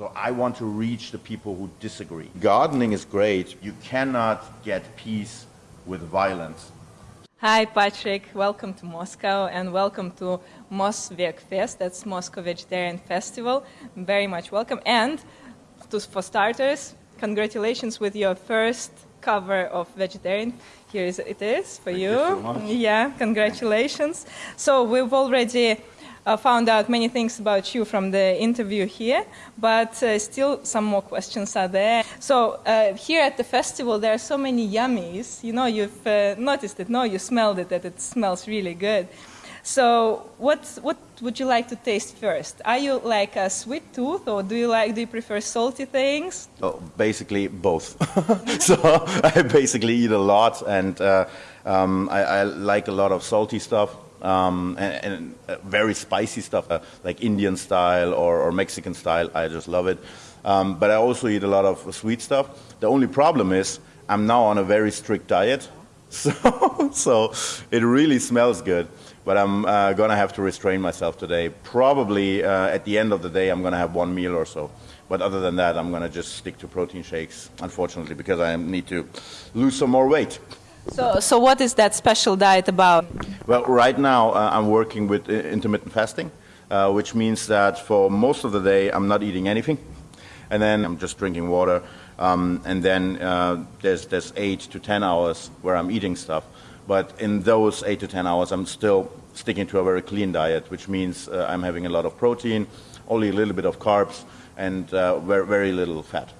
So I want to reach the people who disagree. Gardening is great. You cannot get peace with violence. Hi, Patrik. Welcome to Moscow and welcome to Mosveg Fest. That's Moscow Vegetarian Festival. Very much welcome. And to, for starters, congratulations with your first cover of Vegetarian. Here is, it is for Thank you. you so much. Yeah, congratulations. So we've already uh, found out many things about you from the interview here, but uh, still some more questions are there. So uh, here at the festival, there are so many yummies. You know, you've uh, noticed it. No, you smelled it. That it smells really good. So what what would you like to taste first? Are you like a sweet tooth, or do you like do you prefer salty things? Oh, basically both. so I basically eat a lot, and uh, um, I, I like a lot of salty stuff um, and, and uh, very spicy stuff, uh, like Indian style or, or Mexican style. I just love it. Um, but I also eat a lot of sweet stuff. The only problem is I'm now on a very strict diet, so so it really smells good. But I'm uh, gonna have to restrain myself today. Probably uh, at the end of the day, I'm gonna have one meal or so. But other than that, I'm gonna just stick to protein shakes, unfortunately, because I need to lose some more weight. So so what is that special diet about? Well, right now uh, I'm working with intermittent fasting, uh, which means that for most of the day I'm not eating anything, and then I'm just drinking water, um, and then uh, there's there's eight to ten hours where I'm eating stuff. But in those eight to ten hours, I'm still sticking to a very clean diet, which means uh, I'm having a lot of protein, only a little bit of carbs, and uh, very very little fat.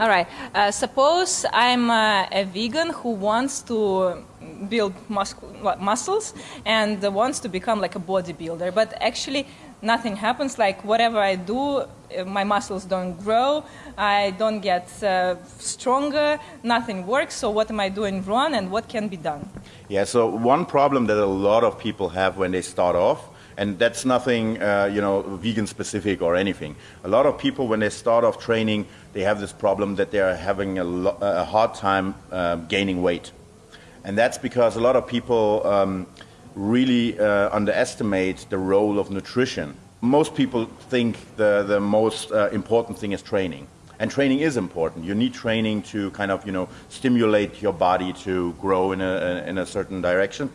All right. Uh, suppose I'm uh, a vegan who wants to build what, muscles and wants to become like a bodybuilder, but actually nothing happens. Like whatever I do, uh, my muscles don't grow. I don't get uh, stronger. Nothing works. So what am I doing wrong, and what can be done? Yeah, so one problem that a lot of people have when they start off, and that's nothing, uh, you know, vegan specific or anything. A lot of people, when they start off training, they have this problem that they are having a, a hard time uh, gaining weight. And that's because a lot of people um, really uh, underestimate the role of nutrition. Most people think the, the most uh, important thing is training. And training is important. You need training to kind of, you know, stimulate your body to grow in a, in a certain direction.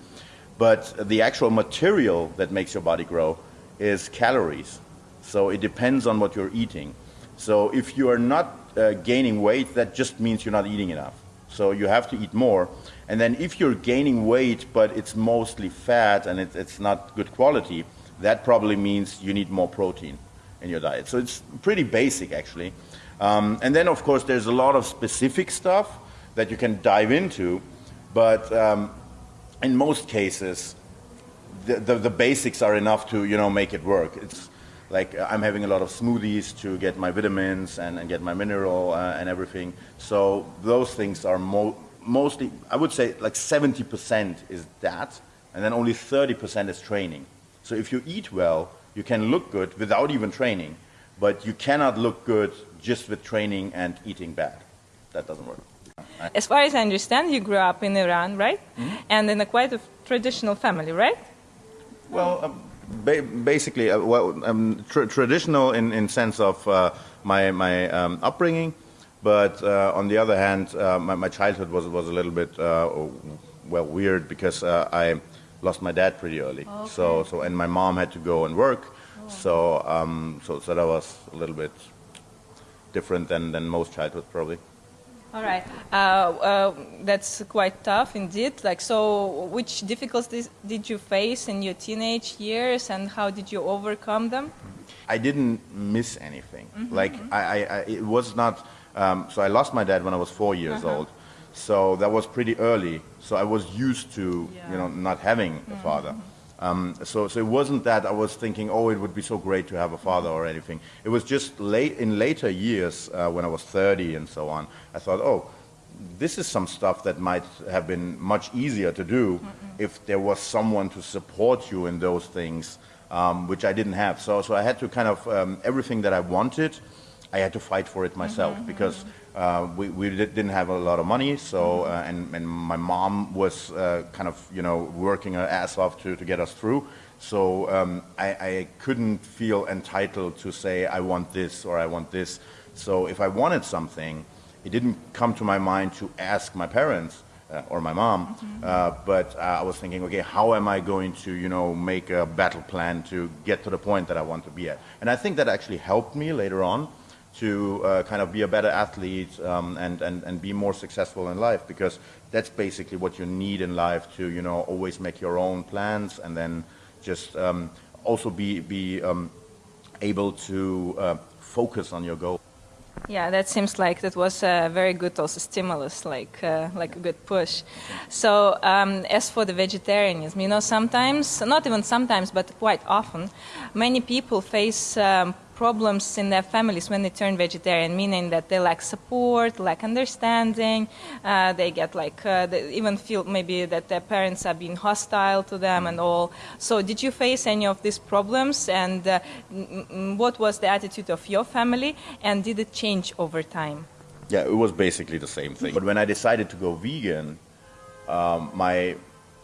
But the actual material that makes your body grow is calories. So it depends on what you're eating. So if you are not uh, gaining weight, that just means you're not eating enough. So you have to eat more. And then if you're gaining weight, but it's mostly fat and it, it's not good quality, that probably means you need more protein in your diet. So it's pretty basic, actually. Um, and then, of course, there's a lot of specific stuff that you can dive into. But um, in most cases, the, the, the basics are enough to you know make it work. It's like uh, I'm having a lot of smoothies to get my vitamins and, and get my mineral uh, and everything. So those things are mo- mostly, I would say, like 70% is that, and then only 30% is training. So if you eat well, you can look good without even training, but you cannot look good just with training and eating bad. That doesn't work. As far as I understand, you grew up in Iran, right? And in a quite a traditional family, right? Well, um, ba- basically, uh, well, um, tr- traditional in in sense of uh, my my um, upbringing, but uh, on the other hand, uh, my, my childhood was was a little bit uh, well weird because uh, I lost my dad pretty early. So so and my mom had to go and work, so um, so so that was a little bit different than than most childhood probably. All right. Uh, uh, that's quite tough indeed. Like, so which difficulties did you face in your teenage years, and how did you overcome them? I didn't miss anything. Like I, I, I, it was not. Um, so I lost my dad when I was four years old. So that was pretty early. So I was used to, you know, not having a father. Um, so, so it wasn't that I was thinking, oh, it would be so great to have a father or anything. It was just late in later years uh, when I was 30 and so on. I thought, oh, this is some stuff that might have been much easier to do if there was someone to support you in those things, um, which I didn't have. So, so I had to kind of um, everything that I wanted, I had to fight for it myself because uh, we, we did- didn't have a lot of money. So, uh, and, and my mom was uh, kind of you know working her ass off to, to get us through. So um, I, I, couldn't feel entitled to say, I want this or I want this. So if I wanted something, it didn't come to my mind to ask my parents uh, or my mom, mm-hmm. uh, but uh, I was thinking, okay, how am I going to, you know, make a battle plan to get to the point that I want to be at? And I think that actually helped me later on to uh, kind of be a better athlete um, and, and, and be more successful in life because that's basically what you need in life to, you know, always make your own plans and then just um, also be, be um, able to uh, focus on your goal. Yeah, that seems like that was a very good also stimulus, like uh, like a good push. So um, as for the vegetarianism, you know, sometimes, not even sometimes, but quite often, many people face um, problems in their families when they turn vegetarian, meaning that they lack support, lack understanding, uh, they get like, uh, they even feel maybe that their parents are being hostile to them and all. So did you face any of these problems and uh, what was the attitude of your family and did it change over time? Yeah, it was basically the same thing. But when I decided to go vegan, um, my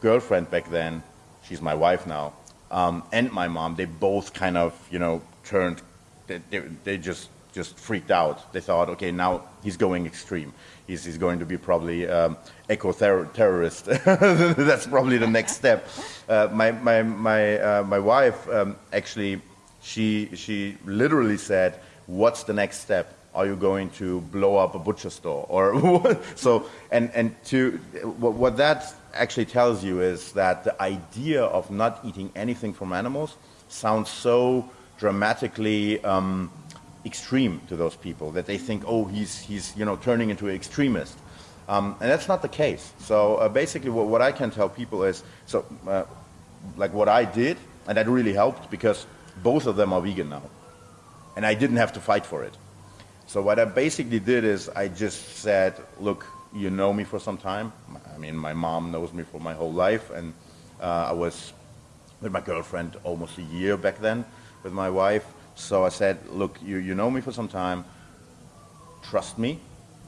girlfriend back then, she's my wife now, um, and my mom, they both kind of, you know, turned they, they, just just freaked out. They thought, okay, now he's going extreme. He's, he's going to be probably um, eco-terrorist. That's probably the next step. Uh, my my my uh, my wife um, actually, she she literally said, "What's the next step? Are you going to blow up a butcher store or so?" And and to what, what that actually tells you is that the idea of not eating anything from animals sounds so dramatically um, extreme to those people that they think, oh, he's, he's you know, turning into an extremist. Um, and that's not the case. So uh, basically what, what, I can tell people is, so uh, like what I did, and that really helped because both of them are vegan now. And I didn't have to fight for it. So what I basically did is I just said, look, you know me for some time. I mean, my mom knows me for my whole life, and uh, I was with my girlfriend almost a year back then with my wife. So I said, look, you, you know me for some time. Trust me.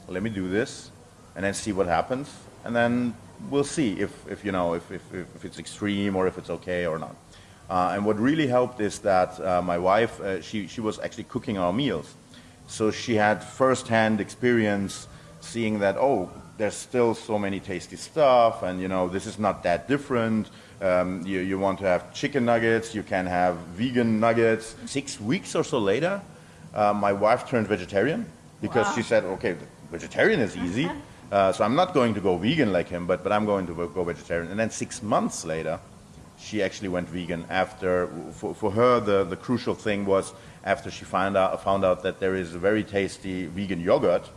Let me do this and then see what happens. And then we'll see if, if you know, if, if, if it's extreme or if it's okay or not. Uh, and what really helped is that uh, my wife, uh, she, she was actually cooking our meals. So she had first-hand experience seeing that, oh, there's still so many tasty stuff and, you know, this is not that different. Um, you, you, want to have chicken nuggets, you can have vegan nuggets. Six weeks or so later, uh, my wife turned vegetarian because wow. she said, okay, vegetarian is easy. Uh, so I'm not going to go vegan like him, but, but I'm going to go vegetarian. And then six months later, she actually went vegan after, for, for her, the, the crucial thing was after she found out, found out that there is a very tasty vegan yogurt.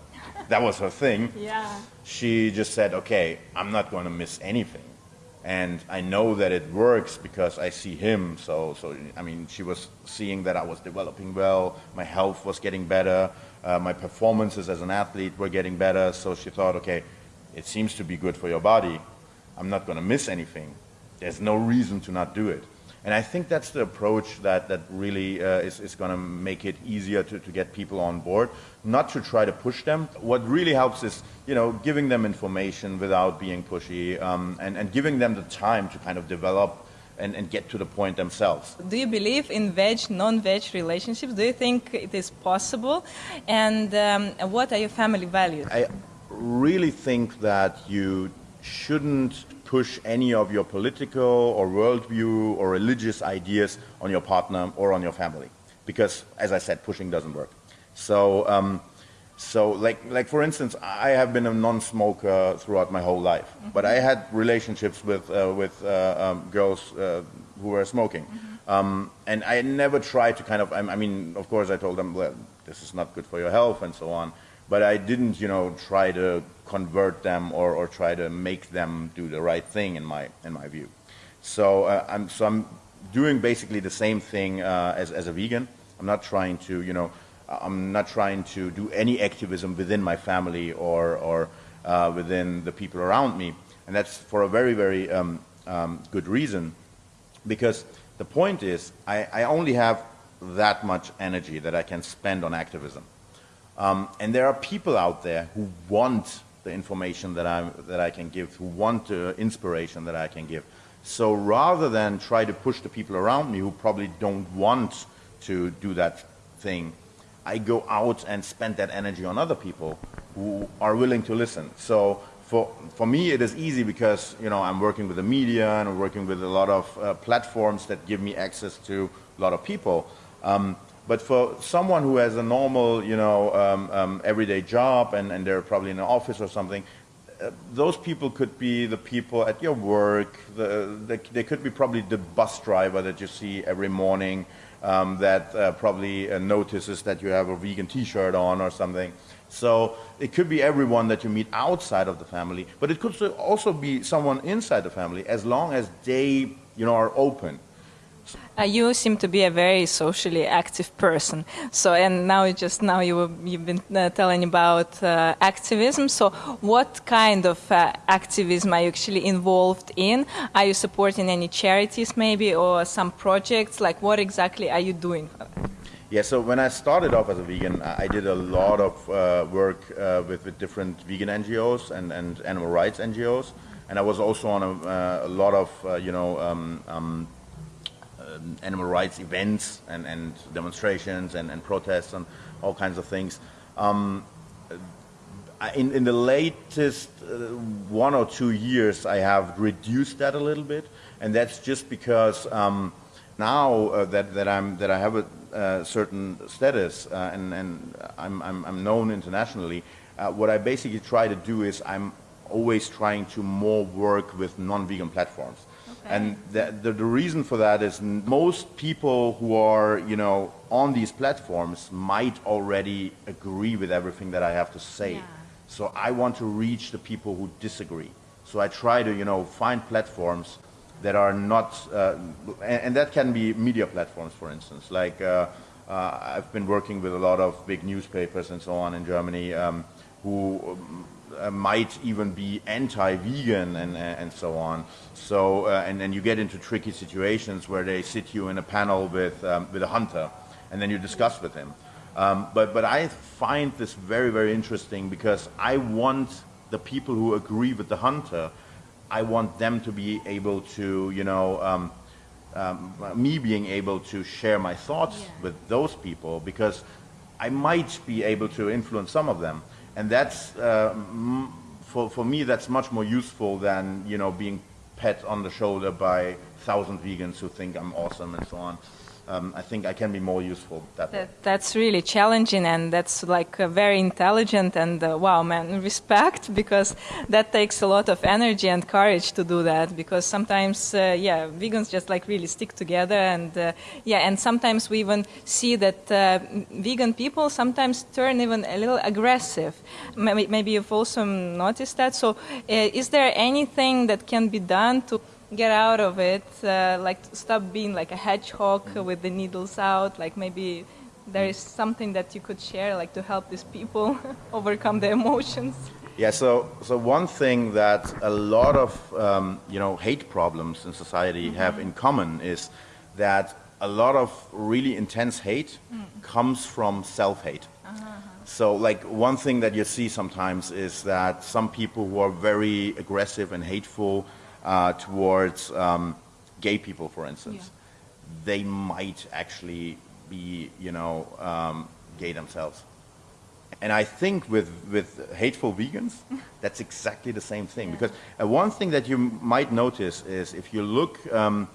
That was her thing. Yeah. She just said, okay, I'm not going to miss anything and I know that it works because I see him. So, so I mean, she was seeing that I was developing well, my health was getting better, uh, my performances as an athlete were getting better. So she thought, okay, it seems to be good for your body. I'm not going to miss anything. There's no reason to not do it. And I think that's the approach that, that really uh, is, is going to make it easier to, to get people on board, not to try to push them. What really helps is, you know, giving them information without being pushy um, and, and giving them the time to kind of develop and, and, get to the point themselves. Do you believe in veg, non-veg relationships? Do you think it is possible? And um, what are your family values? I really think that you shouldn't push any of your political or worldview or religious ideas on your partner or on your family. Because, as I said, pushing doesn't work. So, um, so like, like for instance, I have been a non-smoker throughout my whole life, mm -hmm. but I had relationships with, uh, with uh, um, girls uh, who were smoking. Mm -hmm. um, and I never tried to kind of, I, I mean, of course I told them, well, this is not good for your health and so on but I didn't, you know, try to convert them or, or try to make them do the right thing in my, in my view. So, uh, I'm, so I'm doing basically the same thing uh, as, as a vegan. I'm not trying to, you know, I'm not trying to do any activism within my family or, or uh, within the people around me. And that's for a very, very um, um, good reason. Because the point is, I, I only have that much energy that I can spend on activism. Um, and there are people out there who want the information that, i that I can give, who want the inspiration that I can give. So rather than try to push the people around me who probably don't want to do that thing, I go out and spend that energy on other people who are willing to listen. So for, for me, it is easy because, you know, I'm working with the media and I'm working with a lot of uh, platforms that give me access to a lot of people. Um, but for someone who has a normal, you know, um, um, everyday job and, and they're probably in an office or something, uh, those people could be the people at your work. The, the, they could be probably the bus driver that you see every morning um, that uh, probably uh, notices that you have a vegan T-shirt on or something. So it could be everyone that you meet outside of the family, but it could also be someone inside the family as long as they, you know, are open uh, you seem to be a very socially active person. So, and now just now you you've been uh, telling about uh, activism. So, what kind of uh, activism are you actually involved in? Are you supporting any charities, maybe, or some projects? Like, what exactly are you doing? Yeah, so when I started off as a vegan, I did a lot of uh, work uh, with, with, different vegan NGOs and, and animal rights NGOs, and I was also on a, a lot of you know um, um, animal rights events and, and demonstrations and, and, protests and all kinds of things. Um, in, in, the latest uh, one or two years, I have reduced that a little bit, and that's just because um, now uh, that, that, I'm, that I have a uh, certain status uh, and, and I'm, I'm, I'm, known internationally, uh, what I basically try to do is I'm always trying to more work with non-vegan platforms. And the, the, the, reason for that is most people who are, you know, on these platforms might already agree with everything that I have to say. Yeah. So I want to reach the people who disagree. So I try to, you know, find platforms that are not, uh, and, and, that can be media platforms, for instance. Like uh, uh, I've been working with a lot of big newspapers and so on in Germany um, who uh, might even be anti-vegan and, and so on. So, uh, and then you get into tricky situations where they sit you in a panel with, um, with a hunter and then you discuss with him. Um, but, but I find this very, very interesting because I want the people who agree with the hunter, I want them to be able to, you know, um, um, me being able to share my thoughts yeah. with those people because I might be able to influence some of them. And that's, uh, for, for me, that's much more useful than, you know, being pat on the shoulder by thousand vegans who think I'm awesome and so on um, I think I can be more useful that, that That's really challenging and that's like uh, very intelligent and uh, wow, man, respect because that takes a lot of energy and courage to do that because sometimes, uh, yeah, vegans just like really stick together and uh, yeah, and sometimes we even see that uh, vegan people sometimes turn even a little aggressive. Maybe, maybe you've also noticed that. So, uh, is there anything that can be done to get out of it, uh, like stop being like a hedgehog mm -hmm. with the needles out, like maybe there is something that you could share like to help these people overcome their emotions. Yeah, so, so one thing that a lot of, um, you know, hate problems in society mm -hmm. have in common is that a lot of really intense hate mm. comes from self-hate. Uh -huh. So like one thing that you see sometimes is that some people who are very aggressive and hateful uh, towards um, gay people, for instance, yeah. they might actually be, you know, um, gay themselves. And I think with, with hateful vegans, that's exactly the same thing. Yeah. Because uh, one thing that you might notice is if you look um,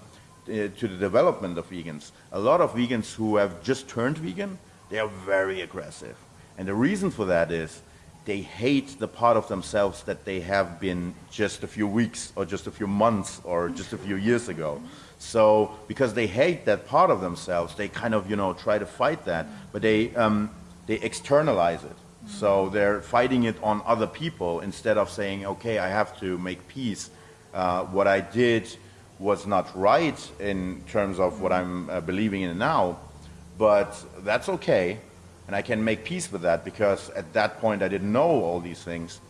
uh, to the development of vegans, a lot of vegans who have just turned vegan, they are very aggressive. And the reason for that is they hate the part of themselves that they have been just a few weeks or just a few months or just a few years ago. So because they hate that part of themselves, they kind of, you know, try to fight that, but they, um, they externalize it. So they're fighting it on other people instead of saying, okay, I have to make peace. Uh, what I did was not right in terms of what I'm uh, believing in now, but that's okay and I can make peace with that because at that point I didn't know all these things.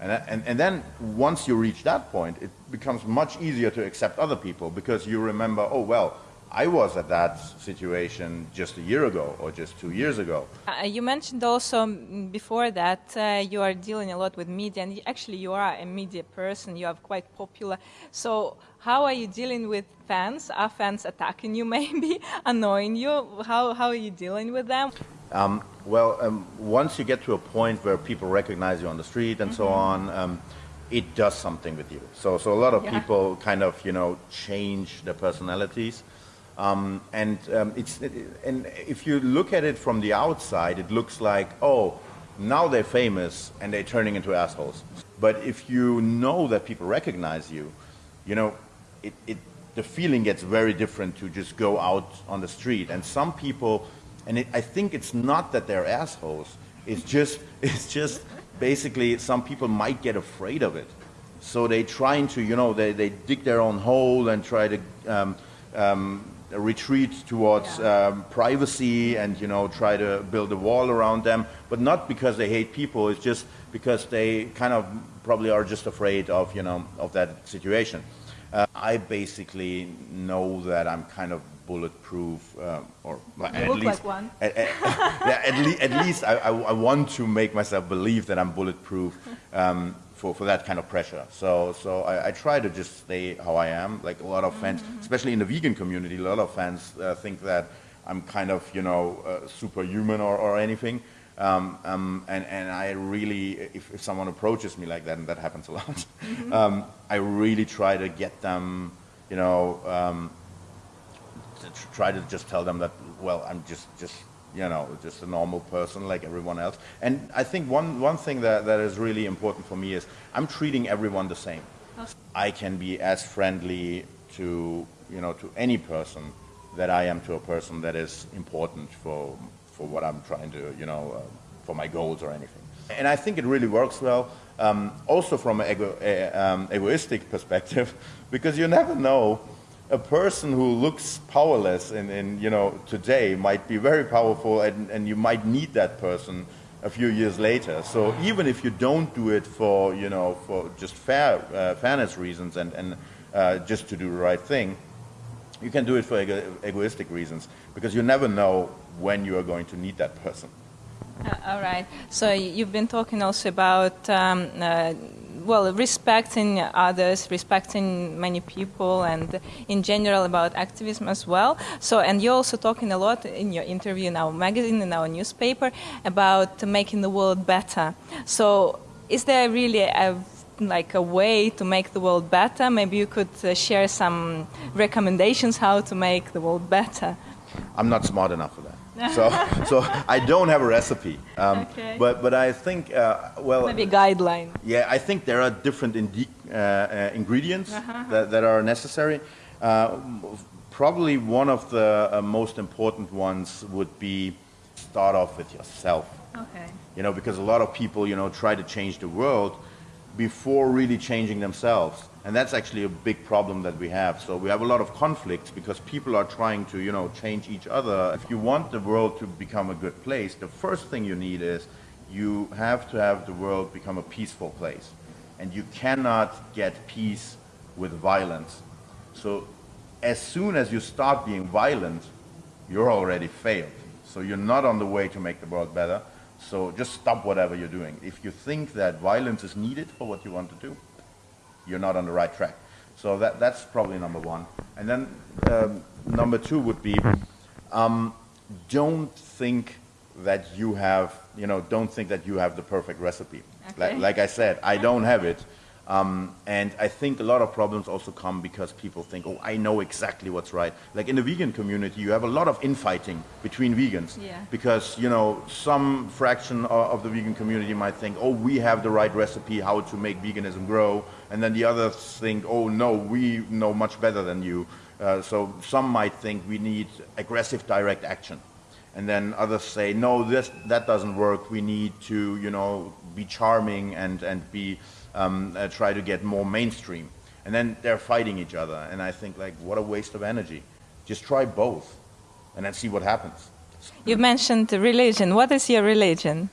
And, and, and then once you reach that point, it becomes much easier to accept other people because you remember, oh, well, I was at that situation just a year ago or just two years ago. Uh, you mentioned also mm, before that uh, you are dealing a lot with media, and actually you are a media person. You are quite popular. So how are you dealing with fans? Are fans attacking you, maybe annoying you? How how are you dealing with them? Um, well, um, once you get to a point where people recognize you on the street and mm -hmm. so mm-hmm. on. Um, it does something with you. So, so a lot of yeah. people kind of, you know, change their personalities. Um, and um, it's it, and if you look at it from the outside, it looks like oh, now they're famous and they're turning into assholes. But if you know that people recognize you, you know, it, it the feeling gets very different to just go out on the street. And some people, and it, I think it's not that they're assholes. It's just it's just basically some people might get afraid of it. So they trying to, you know, they, they dig their own hole and try to um, um, retreat towards yeah. um, privacy and you know try to build a wall around them, but not because they hate people. It's just because they kind of probably are just afraid of you know of that situation. Uh, I basically know that I'm kind of bulletproof, uh, or at least, like one. At, at, yeah, at, le at least I, I, I, want to make myself believe that I'm bulletproof. Um, for, for that kind of pressure. So, so I, I, try to just stay how I am. Like a lot of fans, mm -hmm. especially in the vegan community, a lot of fans uh, think that I'm kind of, you know, uh, superhuman or, or anything. Um, um, and, and I really, if, if someone approaches me like that, and that happens a lot, mm -hmm. um, I really try to get them, you know, um, try to just tell them that, well, I'm just, just you know, just a normal person like everyone else. And I think one, one thing that, that is really important for me is I'm treating everyone the same. I can be as friendly to, you know, to any person that I am to a person that is important for, for what I'm trying to, you know, uh, for my goals or anything. And I think it really works well, um, also from an ego, uh, um, egoistic perspective, because you never know a person who looks powerless in, in, you know, today might be very powerful and, and you might need that person a few years later. So even if you don't do it for, you know, for just fair, uh, fairness reasons and, and uh, just to do the right thing, you can do it for ego egoistic reasons because you never know when you are going to need that person. Uh, all right. So you've been talking also about um, uh, well, respecting others, respecting many people, and in general about activism as well. So, and you're also talking a lot in your interview in our magazine, in our newspaper, about making the world better. So, is there really a like a way to make the world better? Maybe you could uh, share some recommendations how to make the world better. I'm not smart enough for that so, so I don't have a recipe. Um, okay. But, but I think, uh, well... Maybe a guideline. Yeah, I think there are different uh, uh, ingredients uh -huh. that, that are necessary. Uh, probably one of the uh, most important ones would be start off with yourself. Okay. You know, because a lot of people, you know, try to change the world before really changing themselves. And that's actually a big problem that we have. So we have a lot of conflicts because people are trying to, you know, change each other. If you want the world to become a good place, the first thing you need is you have to have the world become a peaceful place. And you cannot get peace with violence. So as soon as you start being violent, you're already failed. So you're not on the way to make the world better. So just stop whatever you're doing. If you think that violence is needed for what you want to do, you're not on the right track. So that, that's probably number one. And then um, number two would be, um, don't think that you have, you know, don't think that you have the perfect recipe. Okay. Like, like I said, I don't have it. Um, and I think a lot of problems also come because people think, oh, I know exactly what's right. Like in the vegan community, you have a lot of infighting between vegans. Yeah. Because, you know, some fraction of the vegan community might think, oh, we have the right recipe how to make veganism grow. And then the others think, oh, no, we know much better than you. Uh, so some might think we need aggressive direct action. And then others say, no, this, that doesn't work. We need to, you know, be charming and, and be um, uh, try to get more mainstream. And then they're fighting each other. And I think, like, what a waste of energy. Just try both and then see what happens. You mentioned religion. What is your religion?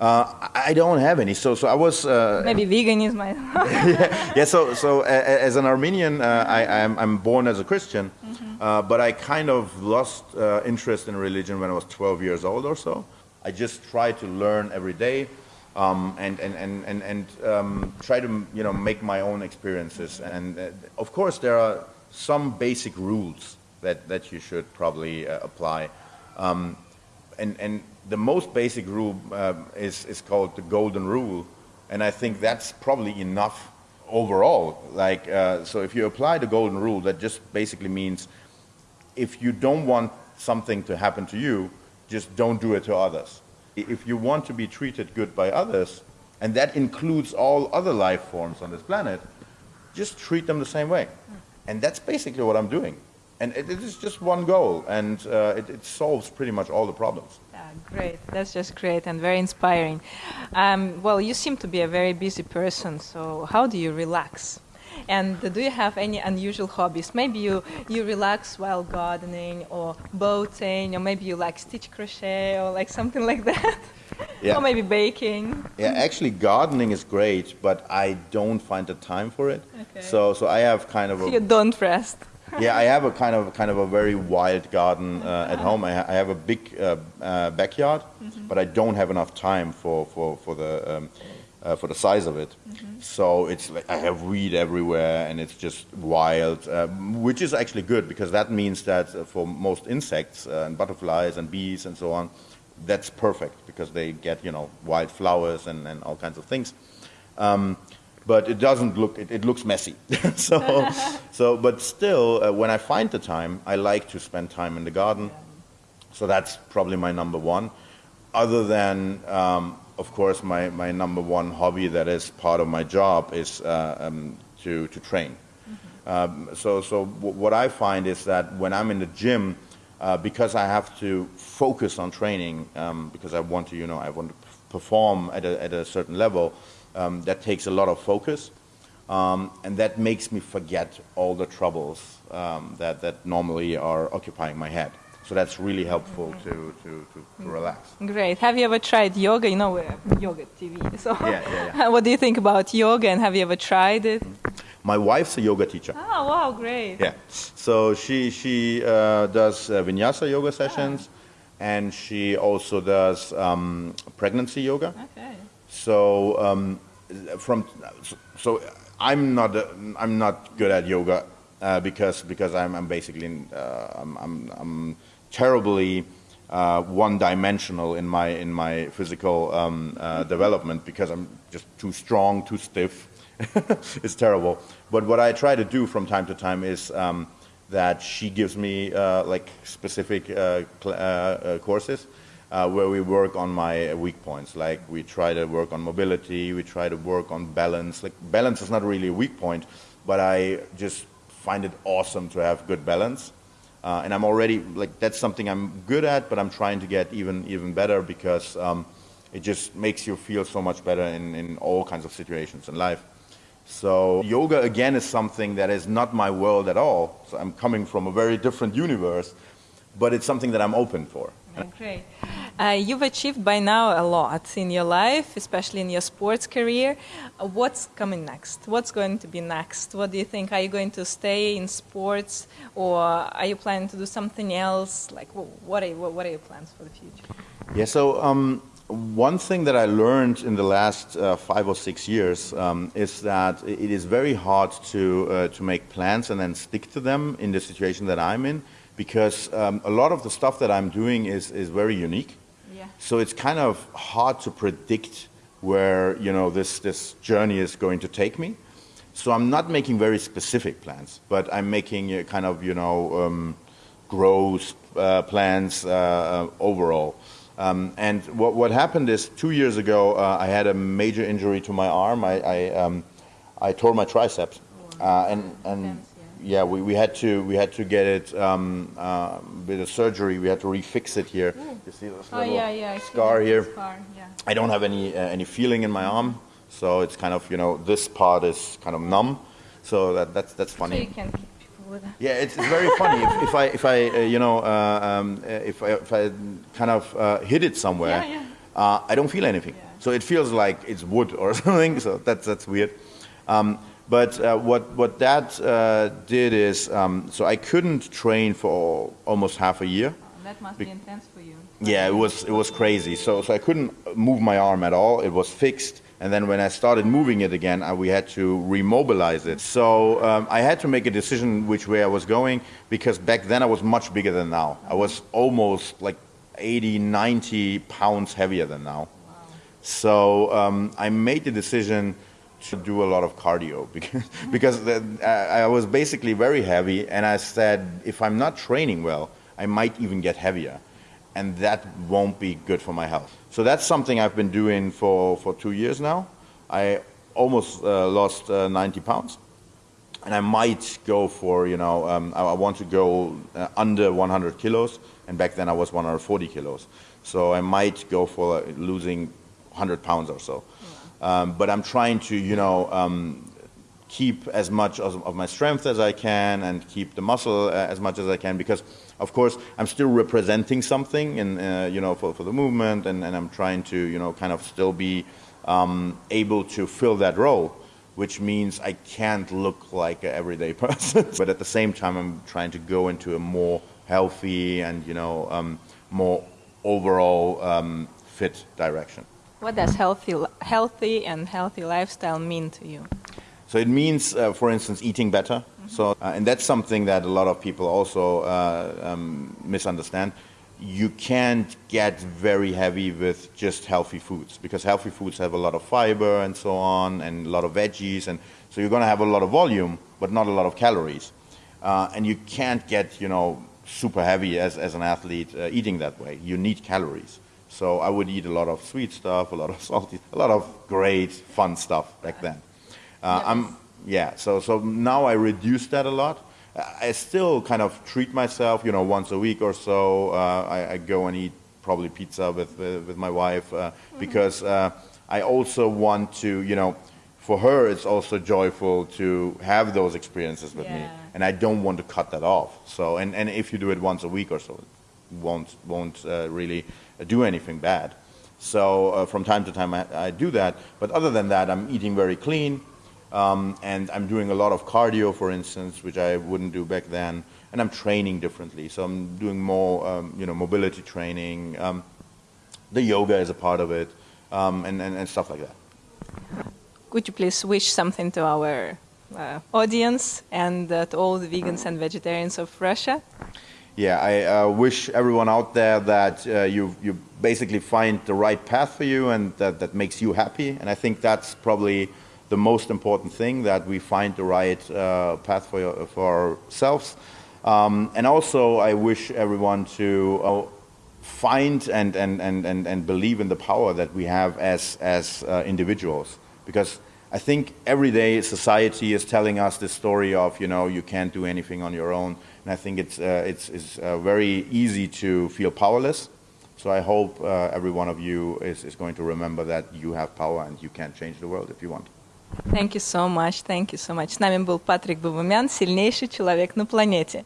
Uh, I don't have any. So, so I was. Uh, Maybe veganism. yeah, yeah. So, so as an Armenian, uh, I, I'm, I'm born as a Christian, mm -hmm. Uh, but I kind of lost uh, interest in religion when I was 12 years old or so. I just try to learn every day um, and, and, and, and, and um, try to you know, make my own experiences. And uh, of course, there are some basic rules that, that you should probably uh, apply. Um, and, and the most basic rule uh, is, is called the golden rule. And I think that's probably enough overall. Like, uh, so if you apply the golden rule, that just basically means if you don't want something to happen to you, just don't do it to others. If you want to be treated good by others, and that includes all other life forms on this planet, just treat them the same way. And that's basically what I'm doing. And it, it is just one goal, and uh, it, it, solves pretty much all the problems. Yeah, great. That's just great and very inspiring. Um, well, you seem to be a very busy person, so how do you relax? And do you have any unusual hobbies? Maybe you, you relax while gardening or boating, or maybe you like stitch crochet or like something like that. Yeah. or maybe baking. Yeah, actually gardening is great, but I don't find the time for it. Okay. So, so I have kind of so a... you don't rest yeah, I have a kind of kind of a very wild garden uh, at home. I, ha I, have a big uh, uh, backyard, mm -hmm. but I don't have enough time for for for the um, uh, for the size of it. Mm -hmm. So it's like I have weed everywhere, and it's just wild, uh, which is actually good because that means that uh, for most insects and butterflies and bees and so on, that's perfect because they get you know wild flowers and, and all kinds of things. Um, but it doesn't look, it, it looks messy. so, so, but still, uh, when I find the time, I like to spend time in the garden. So that's probably my number one. Other than, um, of course, my, my number one hobby that is part of my job is uh, um, to, to train. Mm-hmm. Um, so so what I find is that when I'm in the gym, uh, because I have to focus on training, um, because I want to, you know, I want to perform at a, at a certain level, um, that takes a lot of focus. Um, and that makes me forget all the troubles um, that, that normally are occupying my head. So that's really helpful to, to, to, to, relax. Great. Have you ever tried yoga? You know, yoga TV. So yeah, yeah, yeah. what do you think about yoga and have you ever tried it? My wife's a yoga teacher. Oh, wow, great. Yeah. So she, she uh, does uh, vinyasa yoga sessions ah. and she also does um, pregnancy yoga. Okay. So um, from so I'm not I'm not good at yoga uh, because because I'm, I'm basically uh, I'm, I'm, I'm terribly uh, one-dimensional in my in my physical um, uh, development because I'm just too strong, too stiff. it's terrible. But what I try to do from time to time is um, that she gives me uh, like specific uh, courses uh, where we work on my weak points. Like we try to work on mobility, we try to work on balance. Like balance is not really a weak point, but I just find it awesome to have good balance. Uh, and I'm already like that's something I'm good at, but I'm trying to get even even better because um, it just makes you feel so much better in, in all kinds of situations in life. So yoga again is something that is not my world at all. So I'm coming from a very different universe, but it's something that I'm open for. Great. Uh, you've achieved by now a lot in your life, especially in your sports career. What's coming next? What's going to be next? What do you think? Are you going to stay in sports, or are you planning to do something else? Like, what are what are your plans for the future? Yeah. So. Um, one thing that I learned in the last uh, five or six years um, is that it is very hard to uh, to make plans and then stick to them in the situation that I'm in because um, a lot of the stuff that I'm doing is, is very unique. Yeah. So it's kind of hard to predict where you know this, this journey is going to take me. So I'm not making very specific plans, but I'm making a kind of you know um, growth uh, plans uh, uh, overall. Um, and what, what happened is two years ago uh, I had a major injury to my arm. I, I, um, I tore my triceps, uh, and and yeah, we, we had to we had to get it um, uh, with a surgery. We had to refix it here. Ooh. You see this oh, little yeah, yeah, scar here. Scar, yeah. I don't have any uh, any feeling in my arm, so it's kind of you know this part is kind of numb. So that that's that's funny. So you can keep people with that. Yeah, it's, it's very funny if, if I if I uh, you know uh, um, uh, if I, if I kind of uh, hit it somewhere, yeah, yeah. I don't feel anything. So it feels like it's wood or something. So that's that's weird. Um, But uh, what, what that uh, did is, um, so I couldn't train for almost half a year. That must be intense for you. Yeah, it was, it was crazy. So, so I couldn't move my arm at all. It was fixed. And then when I started moving it again, I, we had to remobilize it. So um, I had to make a decision which way I was going because back then I was much bigger than now. I was almost like 80, 90 pounds heavier than now. Wow. So um, I made the decision do a lot of cardio because, because the, I, was basically very heavy and I said, if I'm not training well, I might even get heavier and that won't be good for my health. So that's something I've been doing for, for two years now. I almost uh, lost uh, 90 pounds and I might go for, you know, um, I, I, want to go uh, under 100 kilos and back then I was 140 kilos. So I might go for losing 100 pounds or so. Um, but I'm trying to, you know, um, keep as much of, of, my strength as I can and keep the muscle uh, as much as I can because, of course, I'm still representing something, and uh, you know, for, for the movement, and, and, I'm trying to, you know, kind of still be um, able to fill that role, which means I can't look like an everyday person, but at the same time, I'm trying to go into a more healthy and, you know, um, more overall um, fit direction. What does healthy, healthy and healthy lifestyle mean to you? So it means, uh, for instance, eating better. Mm -hmm. So, uh, and that's something that a lot of people also uh, um, misunderstand. You can't get very heavy with just healthy foods because healthy foods have a lot of fiber and so on, and a lot of veggies, and so you're going to have a lot of volume, but not a lot of calories. Uh, and you can't get, you know, super heavy as, as an athlete uh, eating that way. You need calories. So I would eat a lot of sweet stuff, a lot of salty, a lot of great fun stuff back then. Uh, I'm, yeah, so, so now I reduce that a lot. I still kind of treat myself, you know, once a week or so. Uh, I, I, go and eat probably pizza with, with, with my wife uh, mm-hmm. because uh, I also want to, you know, for her it's also joyful to have those experiences with yeah. me. And I don't want to cut that off. So, and, and if you do it once a week or so, won't, won't uh, really do anything bad. So uh, from time to time I, I do that. But other than that, I'm eating very clean. Um, and I'm doing a lot of cardio, for instance, which I wouldn't do back then. And I'm training differently. So I'm doing more, um, you know, mobility training. Um, the yoga is a part of it, um, and, and, and, stuff like that. Could you please wish something to our uh, audience and uh, to all the vegans and vegetarians of Russia? Yeah, I uh, wish everyone out there that uh, you, you basically find the right path for you and that, that makes you happy. And I think that's probably the most important thing, that we find the right uh, path for, for ourselves. Um, and also, I wish everyone to uh, find and, and, and, and, and believe in the power that we have as, as uh, individuals. Because I think every day society is telling us this story of, you know, you can't do anything on your own. And I think it's, uh, it's, it's uh, very easy to feel powerless. So I hope uh, every one of you is, is going to remember that you have power and you can change the world if you want. Thank you so much, thank you so much. С нами был Патрик Бабумян, сильнейший человек на планете.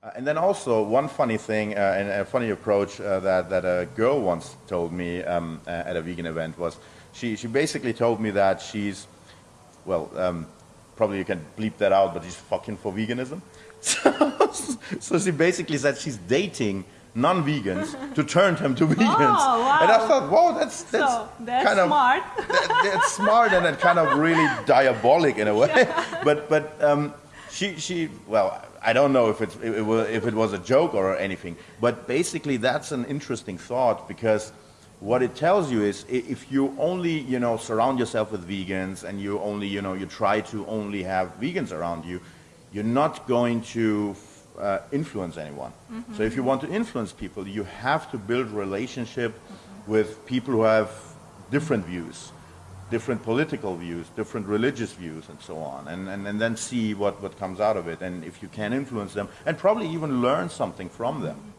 Uh, and then also one funny thing uh, and a funny approach uh, that, that a girl once told me um, uh, at a vegan event was she, she basically told me that she's, well, um, probably you can bleep that out, but she's fucking for veganism. So, so she basically said she's dating non-vegans to turn them to vegans. Oh, wow. And I thought, wow, that's, that's, so, that's kind smart. of that, that's smart and then kind of really diabolic in a way. Yeah. But but um, she she well, I don't know if it, it, was, if it was a joke or anything. But basically, that's an interesting thought because what it tells you is if you only you know surround yourself with vegans and you only you know you try to only have vegans around you, you're not going to uh, influence anyone. Mm -hmm. So if you want to influence people, you have to build relationship mm -hmm. with people who have different views, different political views, different religious views, and so on, and, and, and then see what, what comes out of it, and if you can influence them, and probably even learn something from them.